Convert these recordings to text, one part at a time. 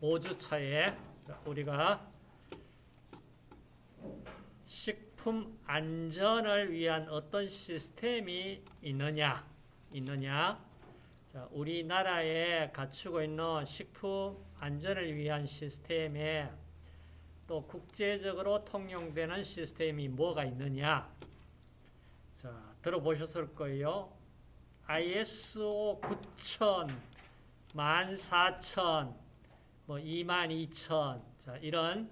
5주차에 우리가 식품 안전을 위한 어떤 시스템이 있느냐, 있느냐. 자, 우리나라에 갖추고 있는 식품 안전을 위한 시스템에 또 국제적으로 통용되는 시스템이 뭐가 있느냐. 자, 들어보셨을 거예요. ISO 9000, 14000, 뭐 22000, 자, 이런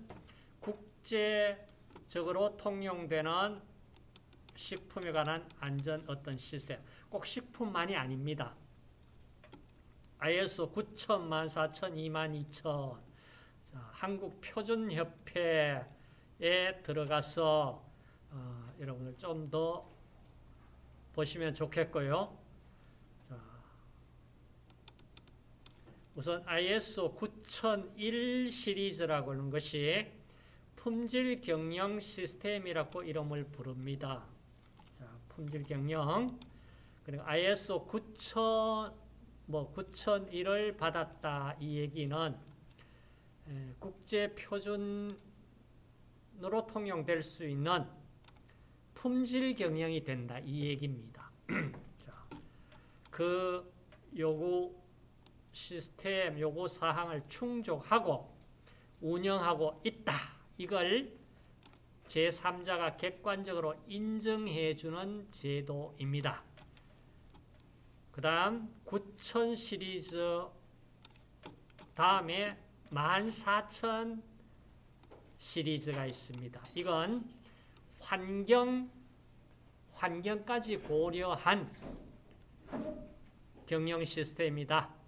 국제적으로 통용되는 식품에 관한 안전 어떤 시스템. 꼭 식품만이 아닙니다. ISO 9000, 14000, 22000. 자, 한국 표준협회에 들어가서 어, 여러분들 좀 더 보시면 좋겠고요. 우선 ISO 9001 시리즈라고 하는 것이 품질 경영 시스템이라고 이름을 부릅니다. 자, 품질 경영. 그리고 ISO 9000, 뭐 9001을 받았다 이 얘기는 국제 표준으로 통용될 수 있는 품질 경영이 된다 이 얘기입니다. 자, 그 요구 시스템 요구 사항을 충족하고 운영하고 있다. 이걸 제3자가 객관적으로 인정해 주는 제도입니다. 그 다음 9000 시리즈 다음에 14000 시리즈가 있습니다. 이건 환경, 환경까지 고려한 경영 시스템이다.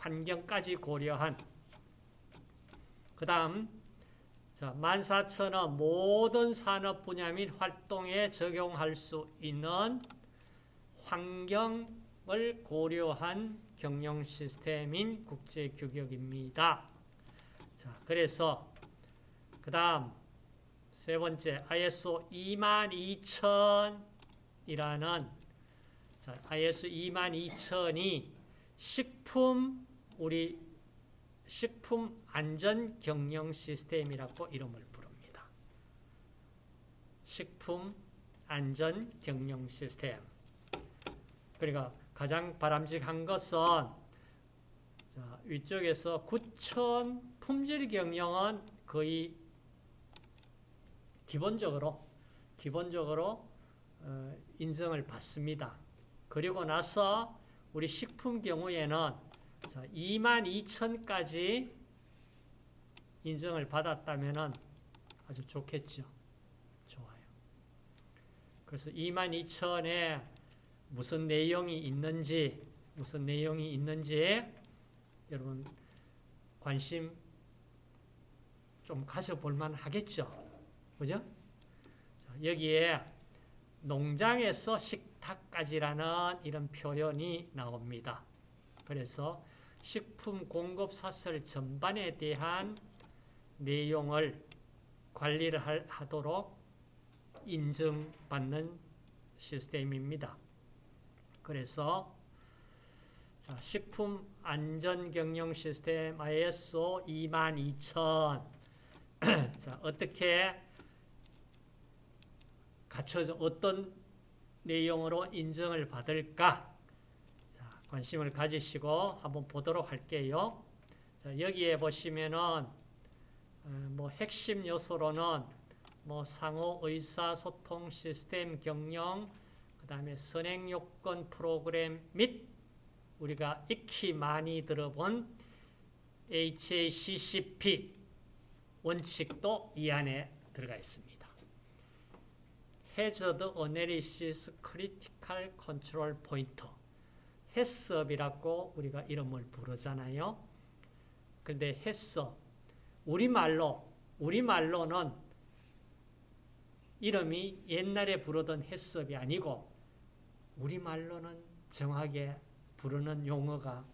환경까지 고려한 그 다음 14,000은 모든 산업 분야 및 활동에 적용할 수 있는 환경을 고려한 경영 시스템인 국제 규격입니다. 자, 그래서 그 다음 세 번째 ISO 22000이라는 자, ISO 22000이 식품 우리 식품 안전 경영 시스템이라고 이름을 부릅니다. 식품 안전 경영 시스템. 그러니까 가장 바람직한 것은 자, 위쪽에서 9천 품질 경영은 거의 기본적으로 기본적으로 어, 인정을 받습니다. 그리고 나서 우리 식품 경우에는 22,000까지 인정을 받았다면 아주 좋겠죠. 좋아요. 그래서 22,000에 무슨 내용이 있는지, 무슨 내용이 있는지 여러분 관심 좀 가져볼 만 하겠죠. 그죠? 여기에 농장에서 식탁까지라는 이런 표현이 나옵니다. 그래서 식품 공급 사슬 전반에 대한 내용을 관리를 하도록 인증받는 시스템입니다. 그래서 식품 안전 경영 시스템 ISO 22000 자, 어떻게 갖춰져 어떤 내용으로 인정을 받을까? 관심을 가지시고 한번 보도록 할게요. 자, 여기에 보시면은 어, 뭐 핵심 요소로는 뭐 상호 의사소통 시스템 경영, 그 다음에 선행 요건 프로그램 및 우리가 익히 많이 들어본 HACCP 원칙도 이 안에 들어가 있습니다. Hazard Analysis Critical Control Point 햇섭이라고 우리가 이름을 부르잖아요. 근데 햇섭, 우리말로, 우리말로는 이름이 옛날에 부르던 햇섭이 아니고 우리말로는 정확하게 부르는 용어가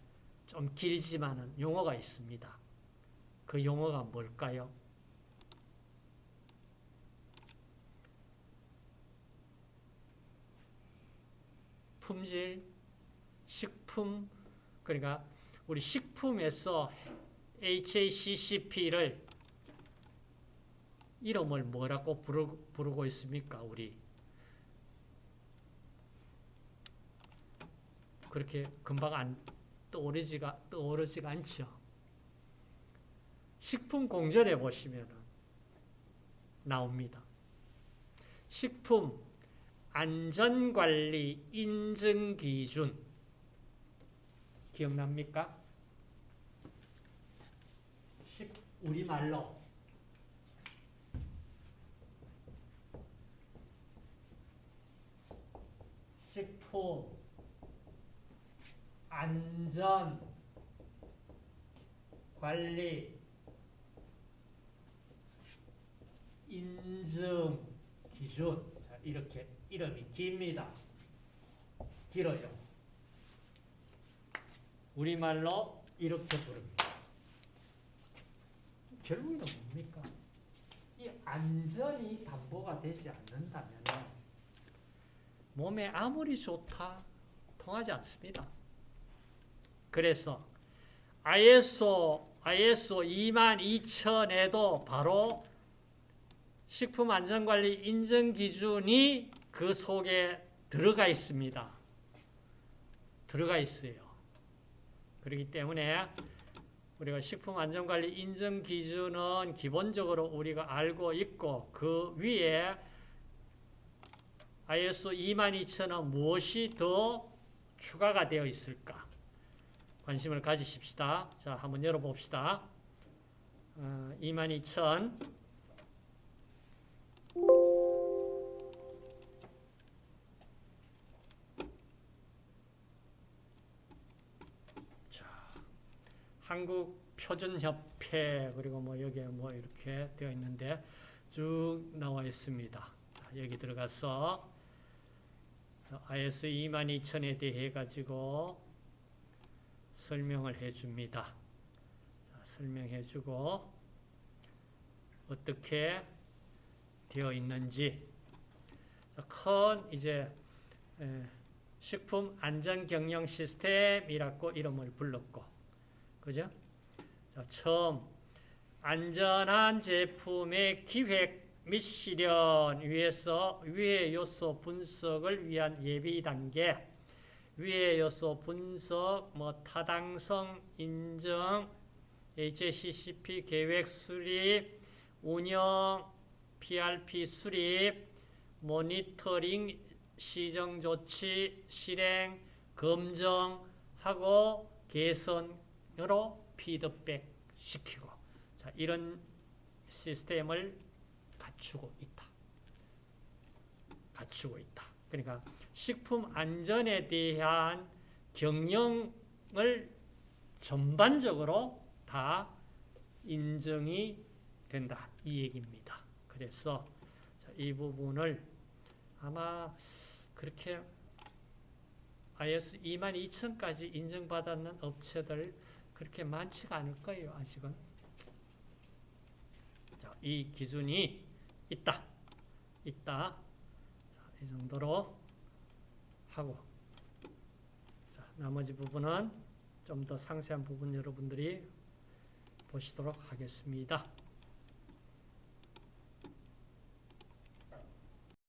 좀 길지만은 용어가 있습니다. 그 용어가 뭘까요? 품질 식품 그러니까 우리 식품에서 HACCP를 이름을 뭐라고 부르, 부르고 있습니까? 우리 그렇게 금방 안 떠오르지가 떠오르지가 않죠. 식품 공전에 보시면 나옵니다. 식품 안전관리 인증 기준 기억납니까? 식 우리말로 식품 안전 관리 인증 기준 자, 이렇게 이름이 깁니다. 길어요. 우리말로 이렇게 부릅니다. 결국에는 뭡니까? 이 안전이 담보가 되지 않는다면 몸에 아무리 좋다 통하지 않습니다. 그래서 ISO ISO 22000에도 바로 식품안전관리 인증 기준이 그 속에 들어가 있습니다. 들어가 있어요. 그렇기 때문에 우리가 식품안전관리 인증 기준은 기본적으로 우리가 알고 있고 그 위에 ISO 22000은 무엇이 더 추가가 되어 있을까? 관심을 가지십시다. 자, 한번 열어봅시다. 어, 22000 한국 표준협회 그리고 뭐 여기에 뭐 이렇게 되어 있는데 쭉 나와 있습니다. 자, 여기 들어가서 IS 22000에 대해 가지고 설명을 해줍니다. 자, 설명해주고 어떻게 되어 있는지 자, 큰 이제 에, 식품 안전 경영 시스템이라고 이름을 불렀고 그죠? 자, 처음 안전한 제품의 기획 및 실현 위해서 위의 요소 분석을 위한 예비 단계, 위의 요소 분석, 뭐 타당성 인정, HACCP 계획 수립, 운영, PRP 수립, 모니터링, 시정 조치, 실행, 검정하고 개선 으로 피드백 시키고 자, 이런 시스템을 갖추고 있다. 갖추고 있다. 그러니까 식품 안전에 대한 경영을 전반적으로 다 인정이 된다. 이 얘기입니다. 그래서 이 부분을 아마 그렇게 IS 22000까지 인정받았는 업체들 그렇게 많지가 않을 거예요. 아직은. 자, 이 기준이 있다. 있다. 자, 이 정도로 하고 자, 나머지 부분은 좀 더 상세한 부분 여러분들이 보시도록 하겠습니다.